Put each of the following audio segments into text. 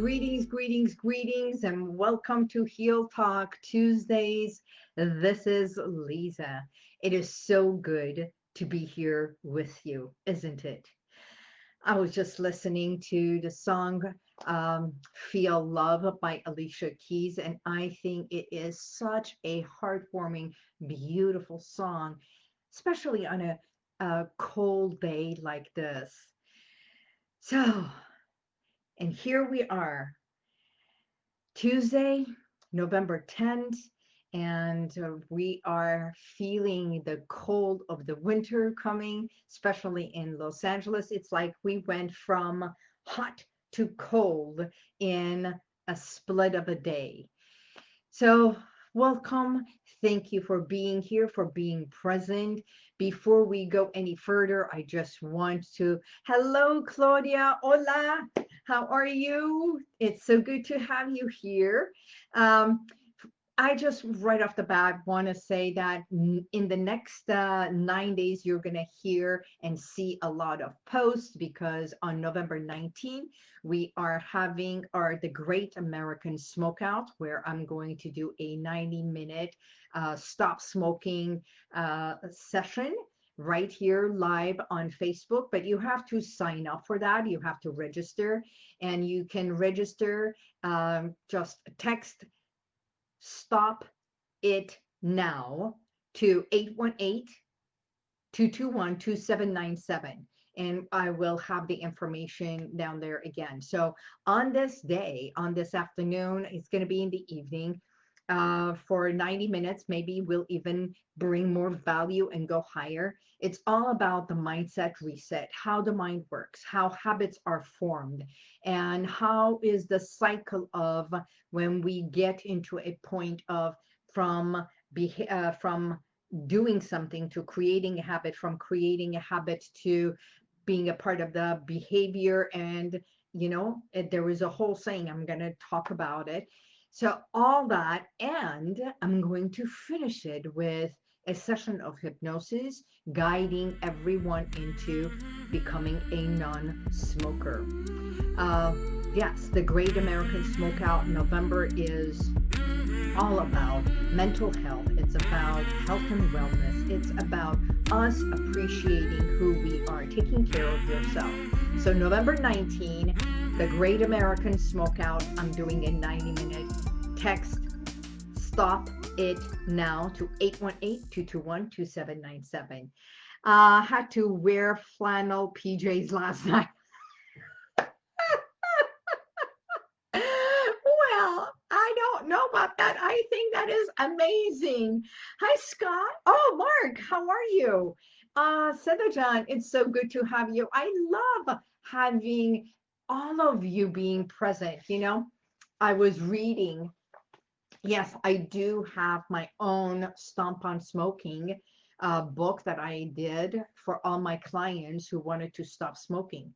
greetings, greetings, greetings, and welcome to Heal Talk Tuesdays. This is Lisa. It is so good to be here with you, isn't it? I was just listening to the song um, Feel Love by Alicia Keys, and I think it is such a heartwarming, beautiful song, especially on a, a cold day like this. So, and here we are, Tuesday, November 10th, and uh, we are feeling the cold of the winter coming, especially in Los Angeles. It's like we went from hot to cold in a split of a day. So welcome. Thank you for being here, for being present. Before we go any further, I just want to, hello, Claudia. Hola. How are you? It's so good to have you here. Um, I just right off the bat want to say that in the next uh, nine days, you're going to hear and see a lot of posts because on November 19, we are having our The Great American Smokeout, where I'm going to do a 90 minute uh, stop smoking uh, session right here live on Facebook, but you have to sign up for that. You have to register and you can register, um, just text stop it now to 818-221-2797 and I will have the information down there again. So on this day, on this afternoon, it's going to be in the evening uh, for 90 minutes. Maybe we'll even bring more value and go higher. It's all about the mindset reset, how the mind works, how habits are formed, and how is the cycle of when we get into a point of from uh, from doing something to creating a habit, from creating a habit to being a part of the behavior and you know there is a whole saying i'm going to talk about it so all that, and I'm going to finish it with a session of hypnosis guiding everyone into becoming a non-smoker. Uh, yes, the Great American Smokeout November is all about mental health. It's about health and wellness. It's about us appreciating who we are, taking care of yourself. So November 19, the Great American Smokeout. I'm doing a 90 minute text stop it now to 818-221-2797. Uh, had to wear flannel PJs last night. well, I don't know about that. I think that is amazing. Hi, Scott. Oh, Mark, how are you? Uh, John, it's so good to have you. I love having all of you being present. You know, I was reading yes, I do have my own Stomp on Smoking uh, book that I did for all my clients who wanted to stop smoking.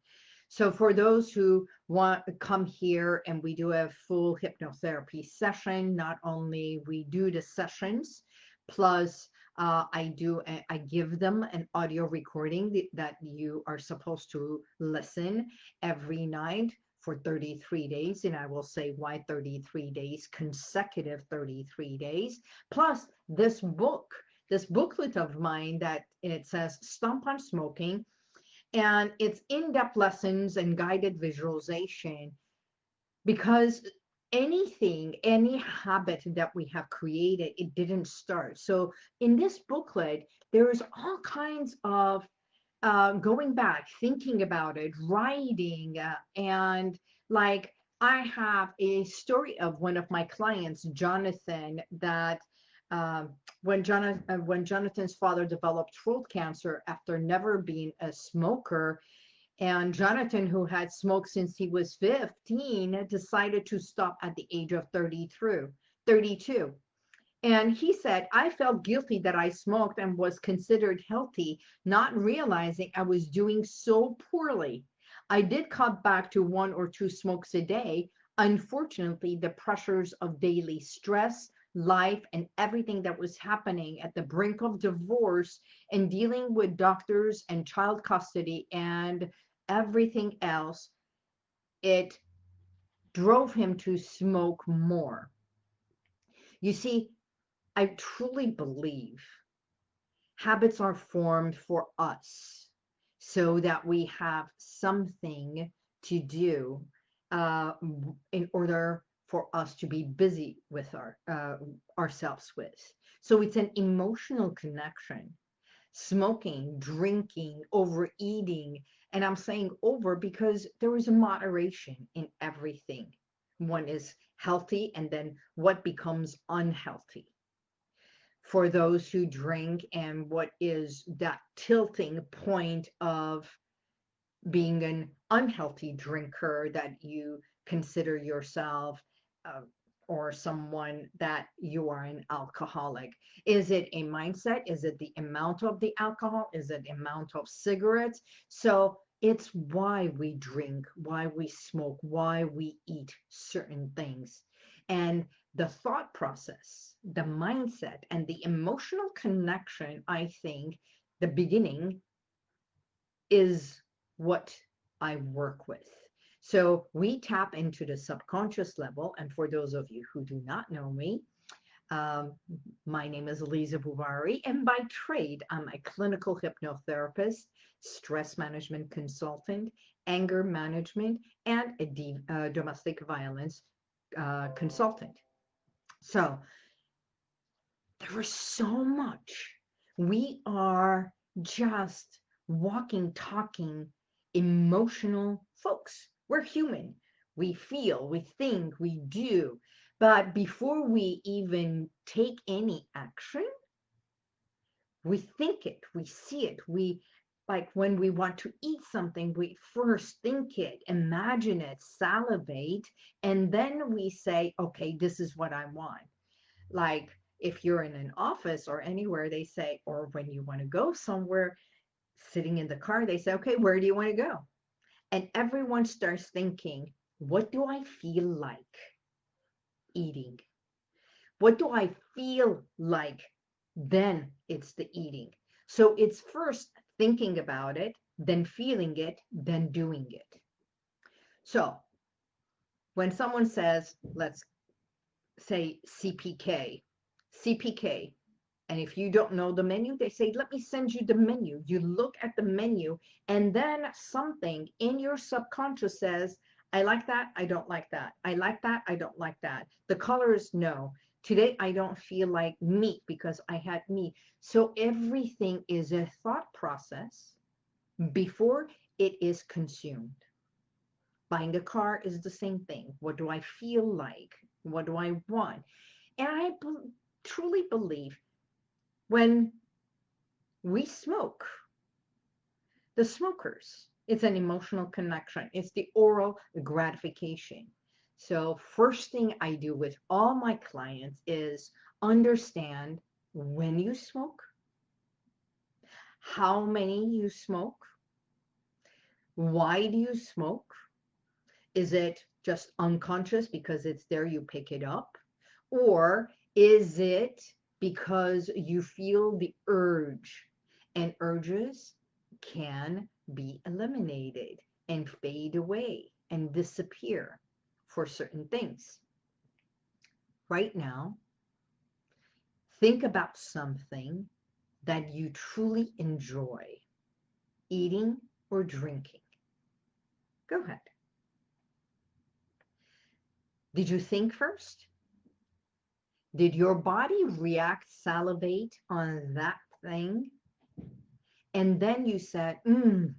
So for those who want to come here and we do a full hypnotherapy session, not only we do the sessions, plus uh, I do, I give them an audio recording that you are supposed to listen every night for 33 days. And I will say why 33 days, consecutive 33 days. Plus this book, this booklet of mine that it says Stomp on Smoking. And it's in-depth lessons and guided visualization because anything, any habit that we have created, it didn't start. So in this booklet, there is all kinds of uh, going back, thinking about it, writing, uh, and like I have a story of one of my clients, Jonathan, that um, when Jonathan uh, when Jonathan's father developed throat cancer after never being a smoker, and Jonathan, who had smoked since he was 15, decided to stop at the age of 33, 32. And he said, I felt guilty that I smoked and was considered healthy, not realizing I was doing so poorly. I did cut back to one or two smokes a day. Unfortunately, the pressures of daily stress, life, and everything that was happening at the brink of divorce and dealing with doctors and child custody and everything else, it drove him to smoke more. You see, I truly believe habits are formed for us so that we have something to do uh, in order for us to be busy with our uh, ourselves with. So it's an emotional connection. Smoking, drinking, overeating, and I'm saying over because there is a moderation in everything. One is healthy, and then what becomes unhealthy for those who drink, and what is that tilting point of being an unhealthy drinker that you consider yourself uh, or someone that you are an alcoholic? Is it a mindset? Is it the amount of the alcohol? Is it the amount of cigarettes? So it's why we drink, why we smoke, why we eat certain things. And the thought process, the mindset, and the emotional connection, I think the beginning is what I work with. So we tap into the subconscious level. And for those of you who do not know me, um, my name is Lisa Bouvari, and by trade, I'm a clinical hypnotherapist, stress management consultant, anger management, and a uh, domestic violence uh, consultant. So there is so much. We are just walking, talking, emotional folks. We're human. We feel, we think, we do. But before we even take any action, we think it, we see it, we like when we want to eat something, we first think it, imagine it, salivate, and then we say, okay, this is what I want. Like if you're in an office or anywhere, they say, or when you want to go somewhere, sitting in the car, they say, okay, where do you want to go? And everyone starts thinking, what do I feel like eating? What do I feel like? Then it's the eating. So it's first thinking about it, then feeling it, then doing it. So when someone says, let's say CPK, CPK, and if you don't know the menu, they say, let me send you the menu. You look at the menu, and then something in your subconscious says, I like that. I don't like that. I like that. I don't like that. The colors, no. Today, I don't feel like meat because I had meat. So everything is a thought process before it is consumed. Buying a car is the same thing. What do I feel like? What do I want? And I truly believe when we smoke, the smokers, it's an emotional connection. It's the oral gratification. So first thing I do with all my clients is understand when you smoke, how many you smoke, why do you smoke? Is it just unconscious because it's there, you pick it up? Or is it because you feel the urge and urges can be eliminated and fade away and disappear for certain things. Right now, think about something that you truly enjoy eating or drinking. Go ahead. Did you think first? Did your body react, salivate on that thing? And then you said, mm.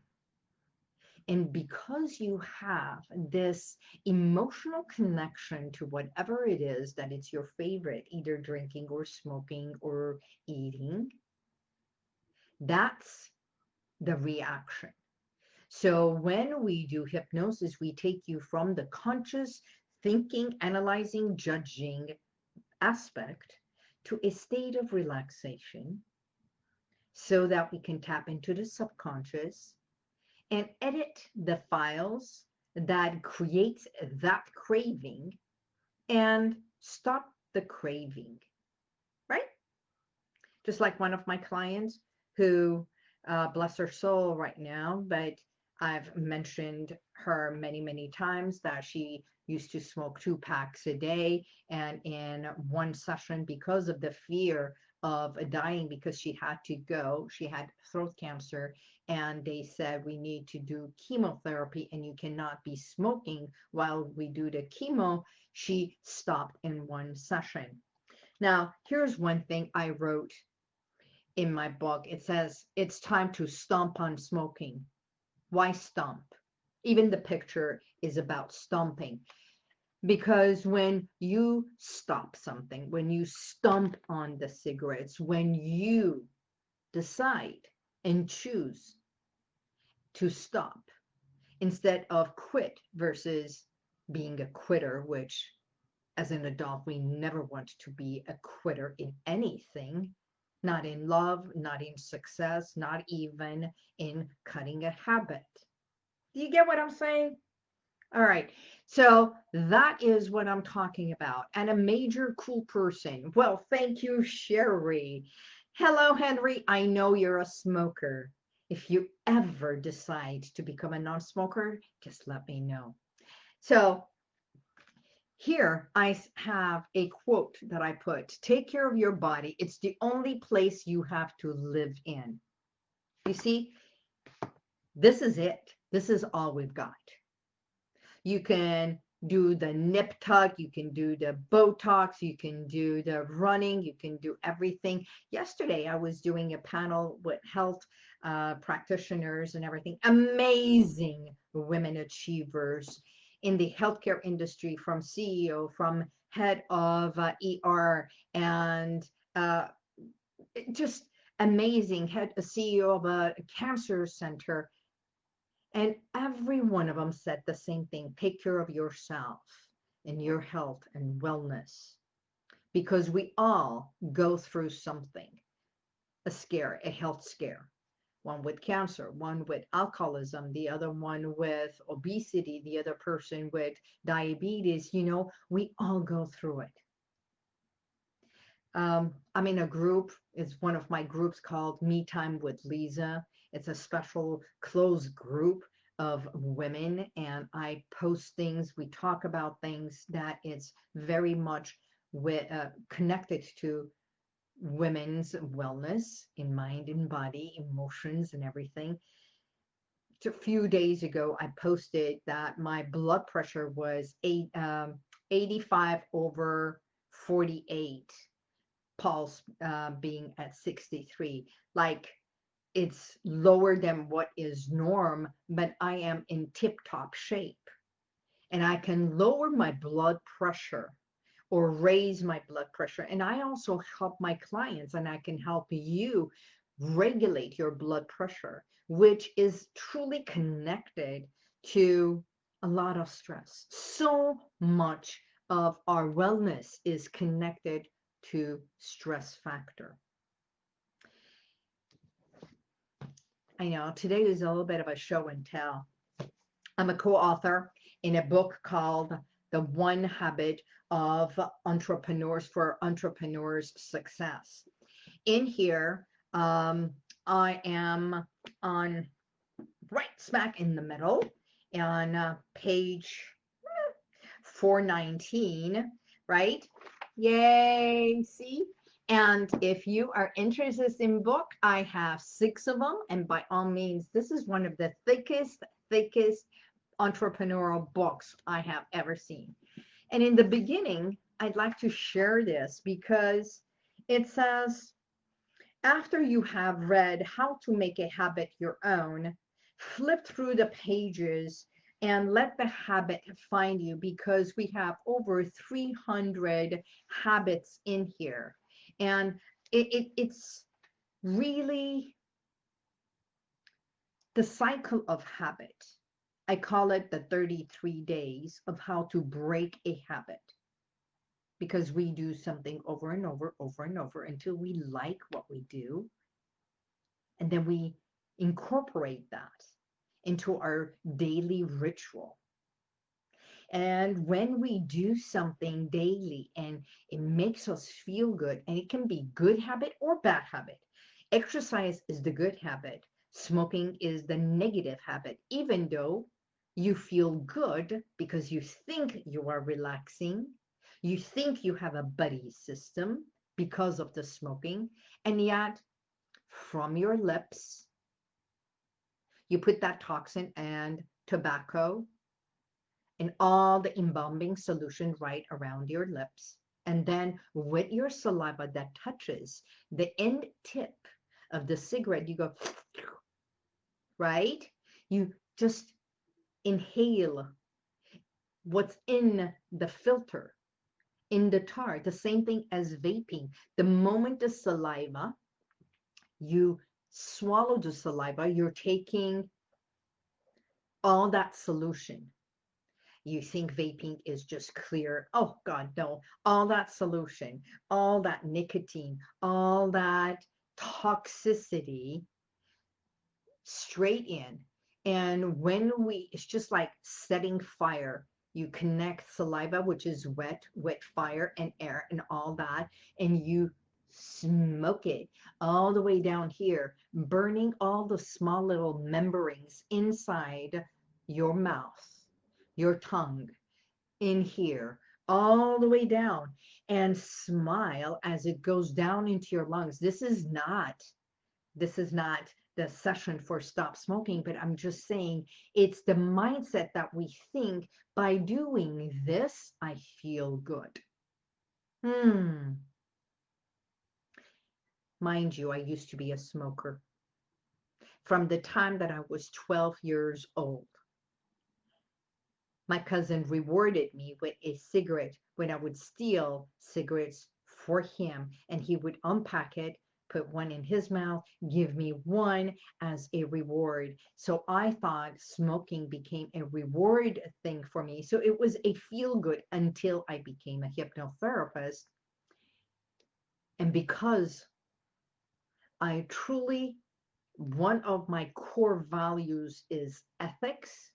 And because you have this emotional connection to whatever it is that it's your favorite, either drinking or smoking or eating, that's the reaction. So when we do hypnosis, we take you from the conscious thinking, analyzing, judging, aspect to a state of relaxation so that we can tap into the subconscious and edit the files that creates that craving and stop the craving, right? Just like one of my clients who, uh, bless her soul right now, but I've mentioned her many, many times that she used to smoke two packs a day. And in one session, because of the fear of dying, because she had to go, she had throat cancer, and they said we need to do chemotherapy and you cannot be smoking while we do the chemo, she stopped in one session. Now, here's one thing I wrote in my book. It says, it's time to stomp on smoking. Why stomp? Even the picture is about stomping. Because when you stop something, when you stomp on the cigarettes, when you decide and choose to stop instead of quit versus being a quitter, which as an adult, we never want to be a quitter in anything, not in love, not in success, not even in cutting a habit. Do you get what I'm saying? All right. So that is what I'm talking about. And a major cool person. Well, thank you, Sherry. Hello, Henry. I know you're a smoker. If you ever decide to become a non-smoker, just let me know. So here I have a quote that I put, take care of your body. It's the only place you have to live in. You see, this is it. This is all we've got. You can do the nip tuck, you can do the Botox, you can do the running, you can do everything. Yesterday, I was doing a panel with health uh, practitioners and everything. Amazing women achievers in the healthcare industry from CEO, from head of uh, ER, and uh, just amazing, head a CEO of a cancer center. And every one of them said the same thing, take care of yourself and your health and wellness. Because we all go through something, a scare, a health scare one with cancer, one with alcoholism, the other one with obesity, the other person with diabetes. You know, we all go through it. Um, I'm in a group, it's one of my groups called Me Time with Lisa. It's a special closed group of women and I post things, we talk about things that it's very much with, uh, connected to women's wellness in mind and body, emotions and everything. A few days ago, I posted that my blood pressure was eight, um, 85 over 48, pulse uh, being at 63. Like it's lower than what is norm, but I am in tip top shape. And I can lower my blood pressure or raise my blood pressure. And I also help my clients and I can help you regulate your blood pressure, which is truly connected to a lot of stress. So much of our wellness is connected to stress factor. I know today is a little bit of a show and tell. I'm a co-author in a book called The One Habit of entrepreneurs for entrepreneurs success. In here, um, I am on right smack in the middle on uh, page 419, right? Yay, see? And if you are interested in book, I have six of them. And by all means, this is one of the thickest, thickest entrepreneurial books I have ever seen. And in the beginning, I'd like to share this because it says, after you have read how to make a habit your own, flip through the pages and let the habit find you because we have over 300 habits in here. And it, it, it's really the cycle of habit I call it the 33 days of how to break a habit because we do something over and over, over and over until we like what we do. And then we incorporate that into our daily ritual. And when we do something daily and it makes us feel good, and it can be good habit or bad habit. Exercise is the good habit. Smoking is the negative habit, even though you feel good because you think you are relaxing. You think you have a buddy system because of the smoking. And yet, from your lips, you put that toxin and tobacco and all the embalming solution right around your lips. And then with your saliva that touches the end tip of the cigarette, you go, right? You just inhale what's in the filter, in the tar, the same thing as vaping. The moment the saliva, you swallow the saliva, you're taking all that solution. You think vaping is just clear. Oh God, no. All that solution, all that nicotine, all that toxicity straight in. And when we, it's just like setting fire. You connect saliva, which is wet, wet fire and air and all that, and you smoke it all the way down here, burning all the small little membranes inside your mouth, your tongue, in here, all the way down, and smile as it goes down into your lungs. This is not, this is not the session for stop smoking, but I'm just saying it's the mindset that we think by doing this, I feel good. Hmm. Mind you, I used to be a smoker from the time that I was 12 years old. My cousin rewarded me with a cigarette when I would steal cigarettes for him, and he would unpack it, put one in his mouth, give me one as a reward. So I thought smoking became a reward thing for me. So it was a feel good until I became a hypnotherapist. And because I truly, one of my core values is ethics.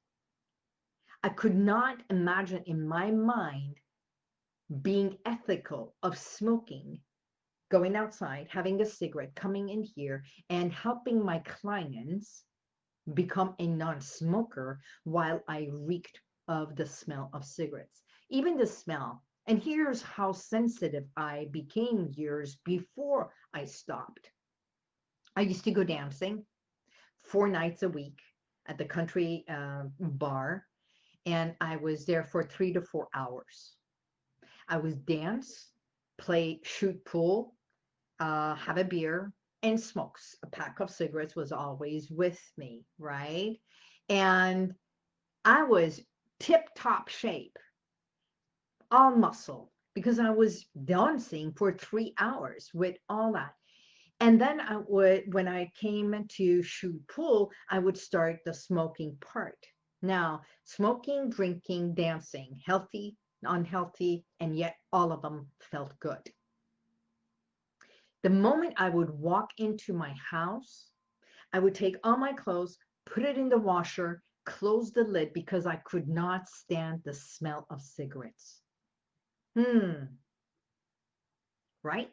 I could not imagine in my mind being ethical of smoking, going outside, having a cigarette, coming in here and helping my clients become a non-smoker while I reeked of the smell of cigarettes. Even the smell. And here's how sensitive I became years before I stopped. I used to go dancing four nights a week at the country uh, bar, and I was there for three to four hours. I would dance, play, shoot pool, uh, have a beer, and smokes. A pack of cigarettes was always with me, right? And I was tip top shape, all muscle, because I was dancing for three hours with all that. And then I would, when I came to shoot pool, I would start the smoking part. Now, smoking, drinking, dancing, healthy, unhealthy, and yet all of them felt good. The moment I would walk into my house, I would take all my clothes, put it in the washer, close the lid because I could not stand the smell of cigarettes. Hmm. Right?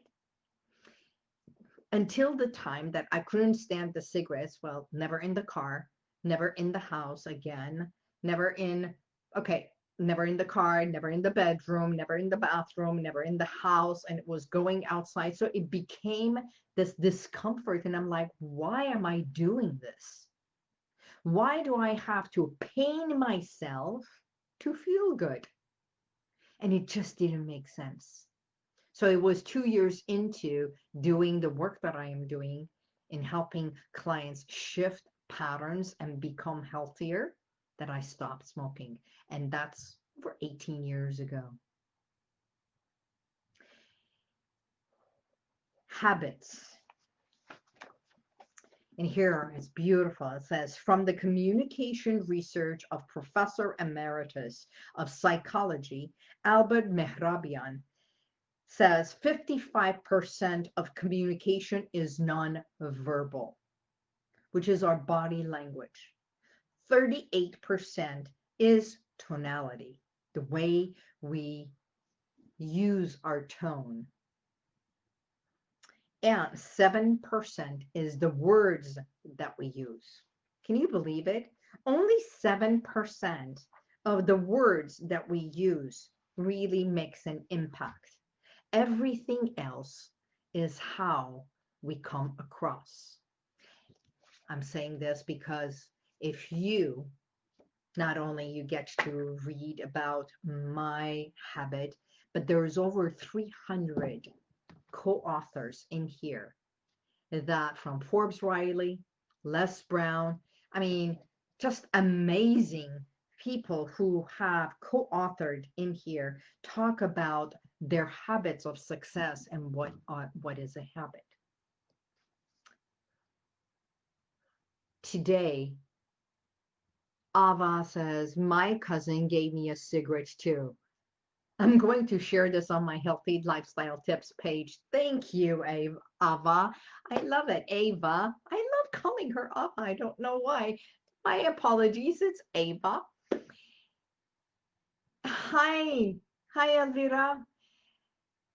until the time that I couldn't stand the cigarettes, well, never in the car, never in the house again, never in, okay, never in the car, never in the bedroom, never in the bathroom, never in the house, and it was going outside. So it became this discomfort. And I'm like, why am I doing this? Why do I have to pain myself to feel good? And it just didn't make sense. So it was two years into doing the work that I am doing in helping clients shift patterns and become healthier that I stopped smoking. And that's for 18 years ago. Habits. And here it's beautiful. It says, from the communication research of Professor Emeritus of Psychology, Albert Mehrabian, says 55% of communication is non-verbal, which is our body language. 38% is tonality, the way we use our tone. and 7% is the words that we use. Can you believe it? Only 7% of the words that we use really makes an impact. Everything else is how we come across. I'm saying this because if you not only you get to read about my habit, but there's over 300 co-authors in here that from Forbes Riley, Les Brown, I mean, just amazing people who have co-authored in here talk about their habits of success and what uh, what is a habit. Today, Ava says, my cousin gave me a cigarette too. I'm going to share this on my healthy lifestyle tips page. Thank you, Ava. I love it, Ava. I love calling her Ava. I don't know why. My apologies. It's Ava. Hi. Hi, Elvira.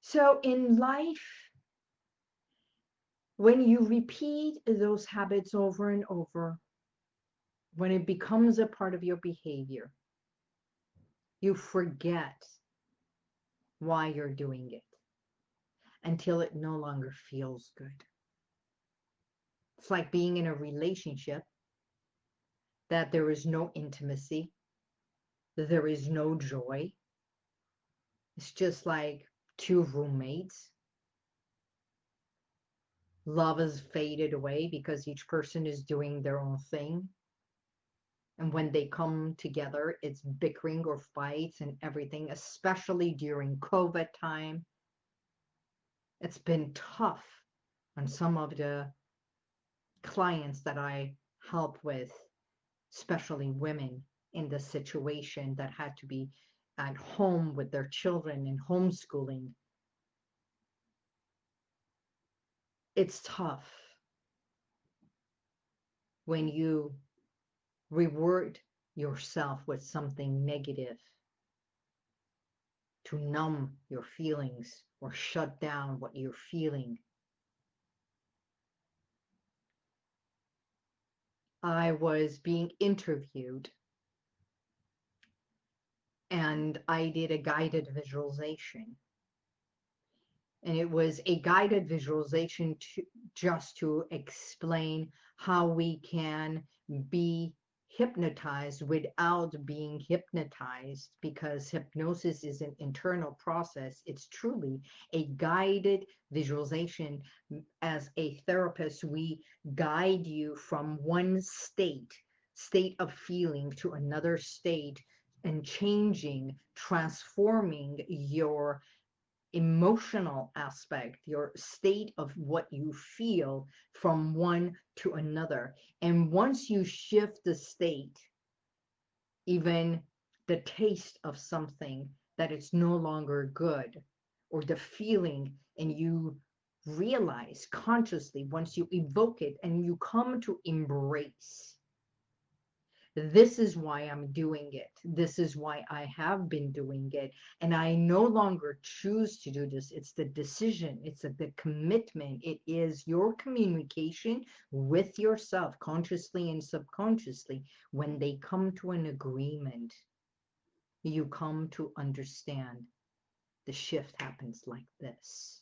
So in life, when you repeat those habits over and over, when it becomes a part of your behavior, you forget why you're doing it until it no longer feels good. It's like being in a relationship that there is no intimacy, there is no joy. It's just like two roommates. Love has faded away because each person is doing their own thing. And when they come together, it's bickering or fights and everything, especially during COVID time. It's been tough on some of the clients that I help with, especially women in the situation that had to be at home with their children and homeschooling. It's tough when you reward yourself with something negative to numb your feelings or shut down what you're feeling. I was being interviewed and I did a guided visualization. And it was a guided visualization to, just to explain how we can be hypnotized without being hypnotized because hypnosis is an internal process. It's truly a guided visualization. As a therapist, we guide you from one state, state of feeling to another state and changing, transforming your emotional aspect, your state of what you feel from one to another. And once you shift the state, even the taste of something that it's no longer good, or the feeling, and you realize consciously once you evoke it and you come to embrace this is why I'm doing it. This is why I have been doing it. And I no longer choose to do this. It's the decision, it's a, the commitment. It is your communication with yourself, consciously and subconsciously. When they come to an agreement, you come to understand the shift happens like this.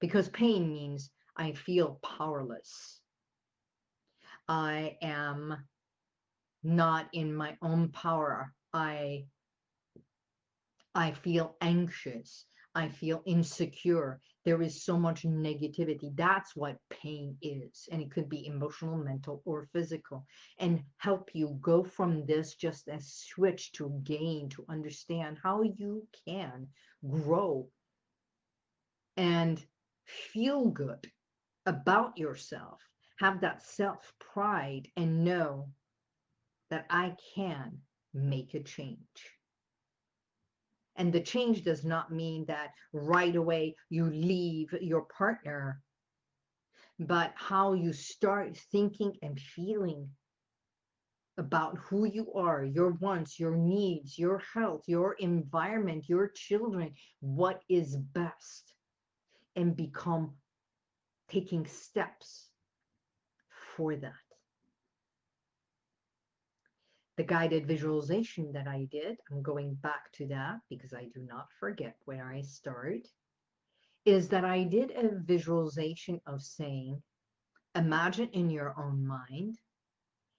Because pain means I feel powerless. I am not in my own power. I I feel anxious. I feel insecure. There is so much negativity. That's what pain is. And it could be emotional, mental, or physical. And help you go from this just as switch to gain, to understand how you can grow and feel good about yourself have that self pride and know that I can make a change. And the change does not mean that right away you leave your partner, but how you start thinking and feeling about who you are, your wants, your needs, your health, your environment, your children, what is best. and become taking steps for that. The guided visualization that I did, I'm going back to that because I do not forget where I start, is that I did a visualization of saying, imagine in your own mind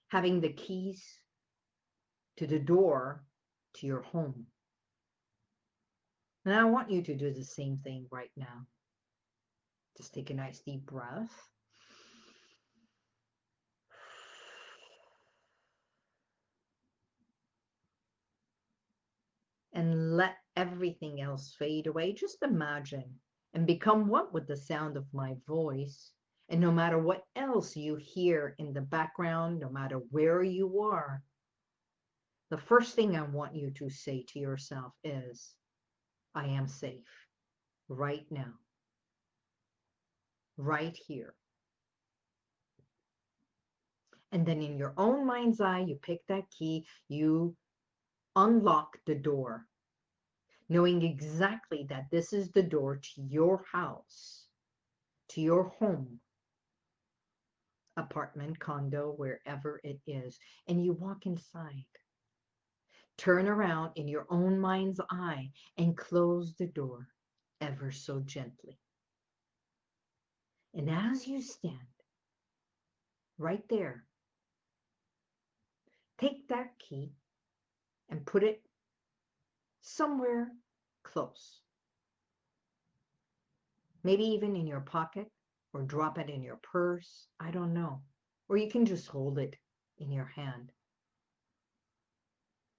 having the keys to the door to your home. And I want you to do the same thing right now. Just take a nice deep breath. And let everything else fade away. Just imagine and become one with the sound of my voice. And no matter what else you hear in the background, no matter where you are, the first thing I want you to say to yourself is, I am safe right now, right here. And then in your own mind's eye, you pick that key, you unlock the door, knowing exactly that this is the door to your house, to your home, apartment, condo, wherever it is. And you walk inside. Turn around in your own mind's eye and close the door ever so gently. And as you stand right there, take that key and put it somewhere close. Maybe even in your pocket or drop it in your purse. I don't know. Or you can just hold it in your hand.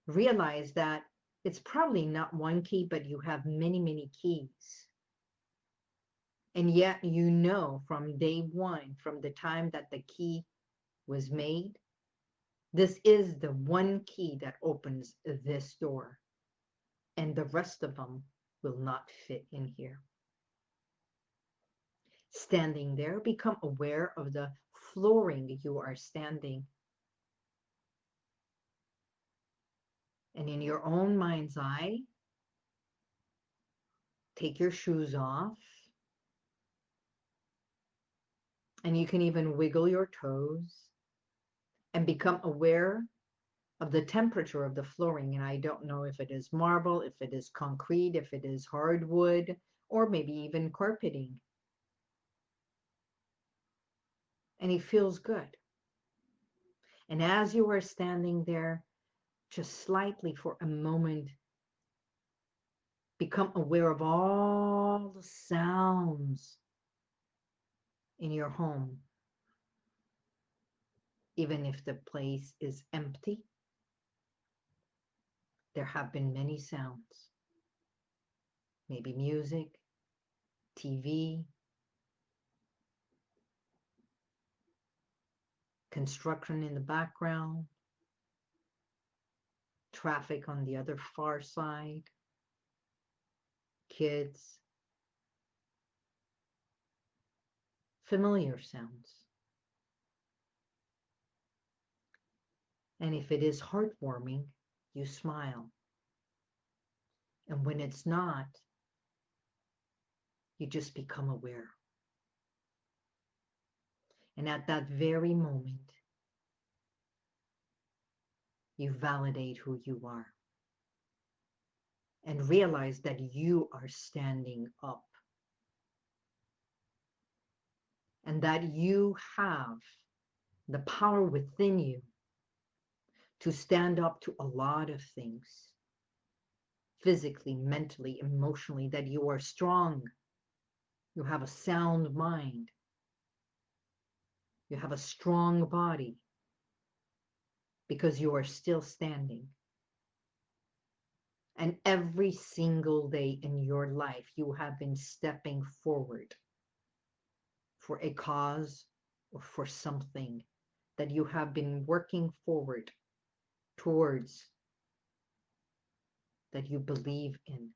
Realize that it's probably not one key, but you have many, many keys. And yet you know from day one, from the time that the key was made, this is the one key that opens this door. And the rest of them will not fit in here. Standing there, become aware of the flooring you are standing. And in your own mind's eye, take your shoes off. And you can even wiggle your toes and become aware of the temperature of the flooring. And I don't know if it is marble, if it is concrete, if it is hardwood, or maybe even carpeting. And it feels good. And as you are standing there, just slightly for a moment, become aware of all the sounds in your home even if the place is empty. There have been many sounds, maybe music, TV, construction in the background, traffic on the other far side, kids, familiar sounds. And if it is heartwarming, you smile. And when it's not, you just become aware. And at that very moment, you validate who you are and realize that you are standing up and that you have the power within you to stand up to a lot of things physically, mentally, emotionally, that you are strong. You have a sound mind. You have a strong body because you are still standing. And every single day in your life, you have been stepping forward for a cause or for something that you have been working forward towards that you believe in.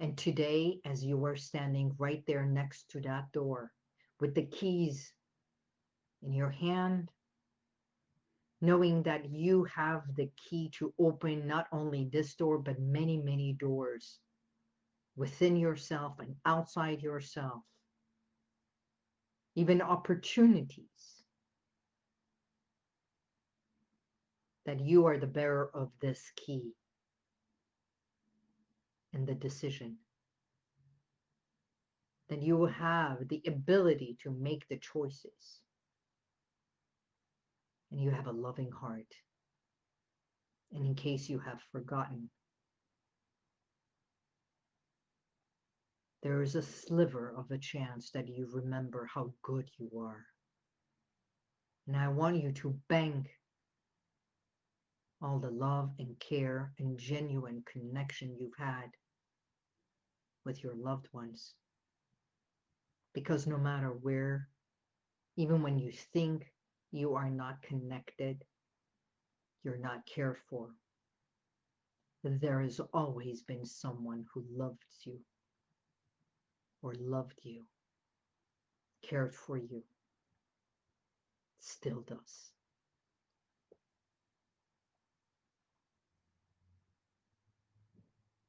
And today, as you are standing right there next to that door with the keys in your hand, knowing that you have the key to open not only this door, but many, many doors within yourself and outside yourself, even opportunities that you are the bearer of this key and the decision. That you have the ability to make the choices. And you have a loving heart. And in case you have forgotten, there is a sliver of a chance that you remember how good you are. And I want you to bank all the love and care and genuine connection you've had with your loved ones. Because no matter where, even when you think you are not connected, you're not cared for, there has always been someone who loved you or loved you, cared for you, still does.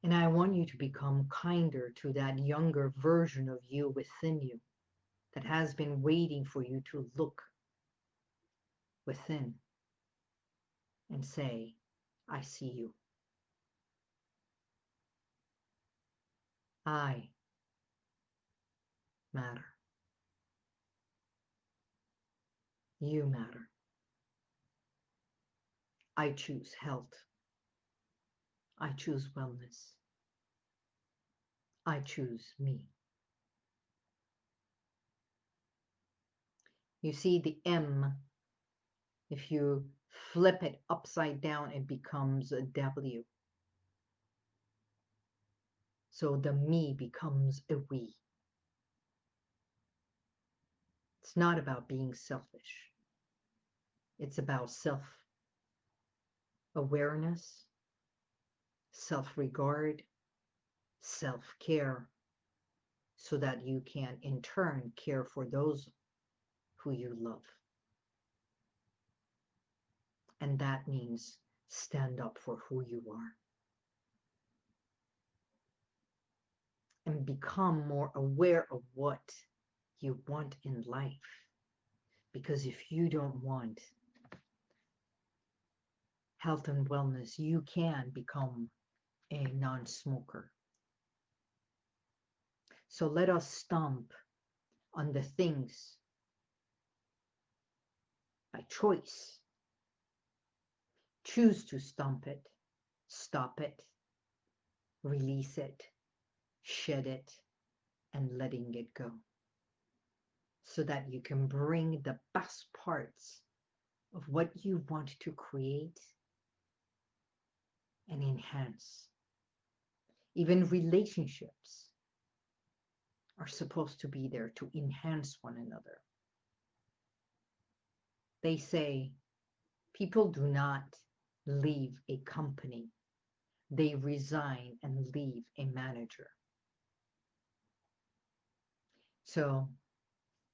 And I want you to become kinder to that younger version of you within you that has been waiting for you to look within and say, I see you. I matter. You matter. I choose health. I choose wellness. I choose me. You see the M, if you flip it upside down, it becomes a W. So the me becomes a we. It's not about being selfish. It's about self awareness, self regard, self care, so that you can in turn care for those who you love. And that means stand up for who you are. And become more aware of what you want in life. Because if you don't want health and wellness, you can become a non smoker. So let us stomp on the things by choice. Choose to stomp it, stop it, release it, shed it, and letting it go so that you can bring the best parts of what you want to create and enhance. Even relationships are supposed to be there to enhance one another. They say people do not leave a company, they resign and leave a manager. So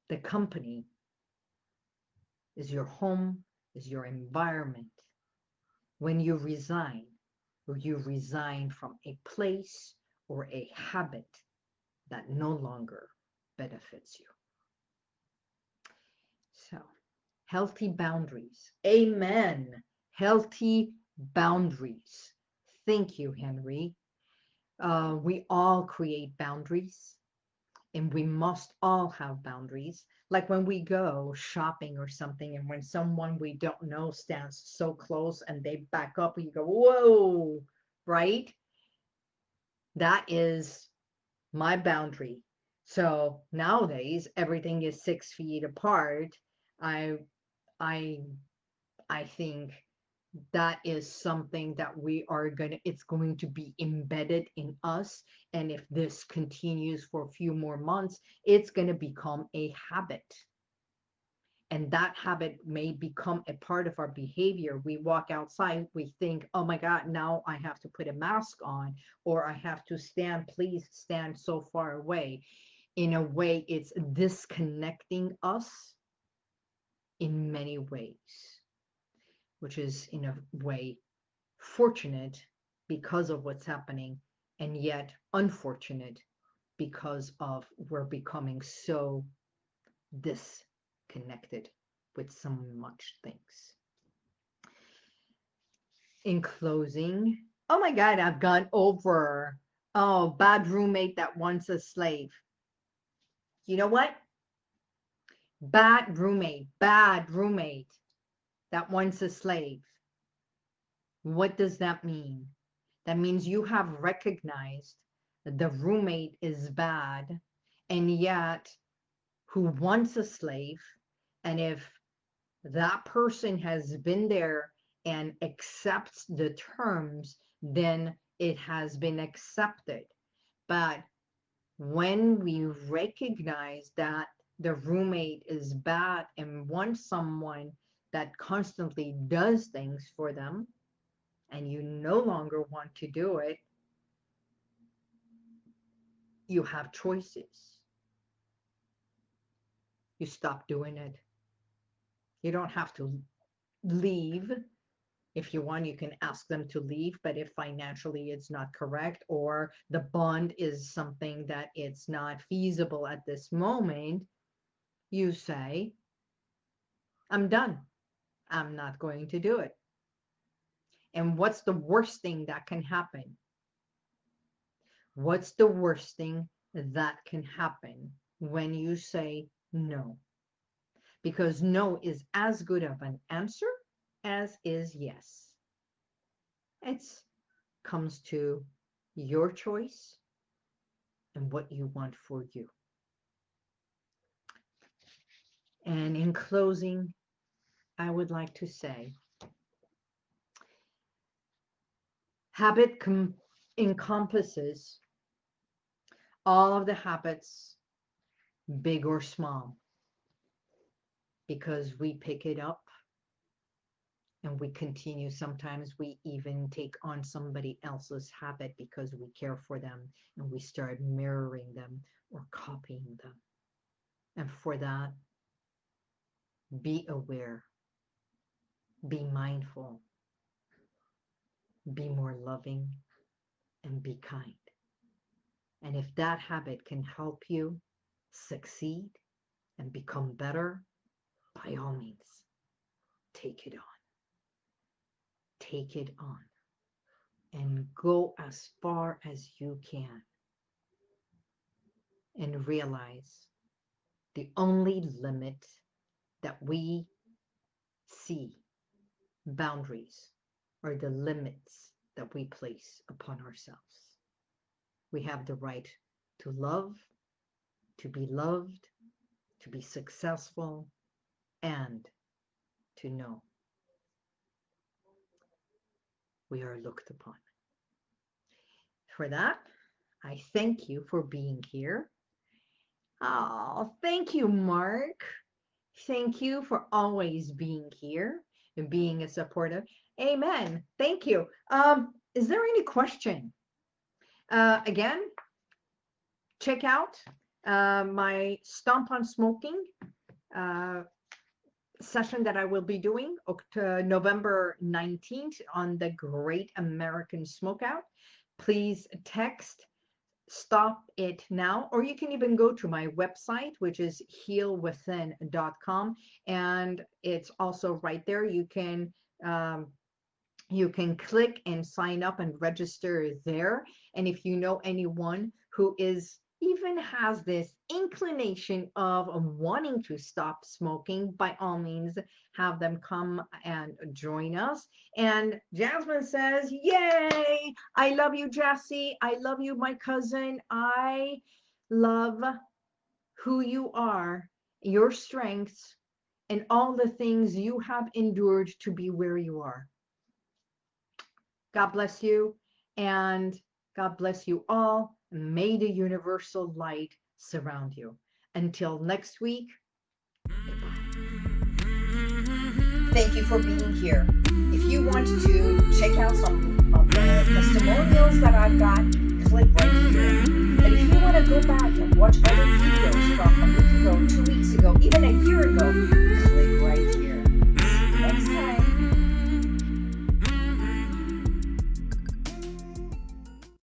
the company is your home, is your environment. When you resign, you resign from a place or a habit that no longer benefits you. So, healthy boundaries. Amen. Healthy boundaries. Thank you, Henry. Uh, we all create boundaries and we must all have boundaries. Like when we go shopping or something, and when someone we don't know stands so close and they back up, you go, Whoa, right? That is my boundary. So nowadays, everything is six feet apart. I, I, I think that is something that we are going to it's going to be embedded in us. And if this continues for a few more months it's going to become a habit. And that habit may become a part of our behavior. We walk outside we think oh my god now i have to put a mask on or i have to stand please stand so far away. In a way it's disconnecting us in many ways which is in a way fortunate because of what's happening and yet unfortunate because of we're becoming so disconnected with so much things. In closing, oh my God, I've gone over. Oh, bad roommate that wants a slave. You know what? Bad roommate, bad roommate that wants a slave. What does that mean? That means you have recognized that the roommate is bad and yet who wants a slave and if that person has been there and accepts the terms then it has been accepted but when we recognize that the roommate is bad and wants someone that constantly does things for them and you no longer want to do it you have choices. You stop doing it. You don't have to leave. If you want, you can ask them to leave, but if financially it's not correct or the bond is something that it's not feasible at this moment, you say, I'm done. I'm not going to do it. And what's the worst thing that can happen? What's the worst thing that can happen when you say no? Because no is as good of an answer as is yes. It comes to your choice and what you want for you. And in closing, I would like to say habit encompasses all of the habits, big or small, because we pick it up and we continue. Sometimes we even take on somebody else's habit because we care for them and we start mirroring them or copying them. And for that, be aware, be mindful, be more loving, and be kind. And if that habit can help you succeed and become better, by all means, take it on. Take it on and go as far as you can and realize the only limit that we see boundaries are the limits that we place upon ourselves we have the right to love, to be loved, to be successful, and to know we are looked upon. For that, I thank you for being here. Oh, thank you, Mark. Thank you for always being here being a supportive. Amen. Thank you. Um, is there any question? Uh, again, check out uh, my Stomp on Smoking uh, session that I will be doing October, November 19th on the Great American Smokeout. Please text stop it now or you can even go to my website which is healwithin.com and it's also right there you can um, you can click and sign up and register there. And if you know anyone who is even has this inclination of wanting to stop smoking, by all means, have them come and join us. And Jasmine says, Yay! I love you, Jessie. I love you, my cousin. I love who you are, your strengths, and all the things you have endured to be where you are. God bless you and God bless you all. May the universal light surround you. Until next week, Thank you for being here. If you want to check out some of the testimonials that I've got, click right here. And if you want to go back and watch other videos from a week ago, two weeks ago, even a year ago,